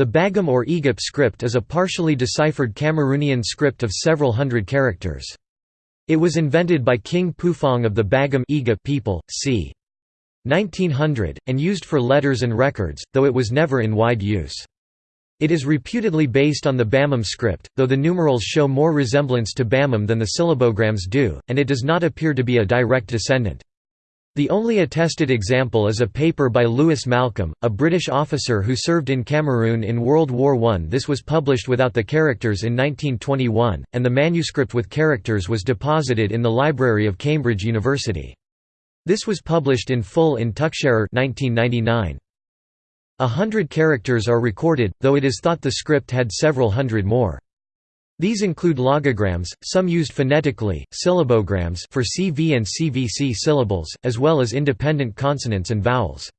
The Bagam or Eghap script is a partially deciphered Cameroonian script of several hundred characters. It was invented by King Pufong of the Bagam people, c. 1900, and used for letters and records, though it was never in wide use. It is reputedly based on the Bamum script, though the numerals show more resemblance to Bamum than the syllabograms do, and it does not appear to be a direct descendant. The only attested example is a paper by Lewis Malcolm, a British officer who served in Cameroon in World War I. This was published without the characters in 1921, and the manuscript with characters was deposited in the library of Cambridge University. This was published in full in Tuchscherer 1999. A hundred characters are recorded, though it is thought the script had several hundred more. These include logograms, some used phonetically, syllabograms for CV and CVC syllables, as well as independent consonants and vowels.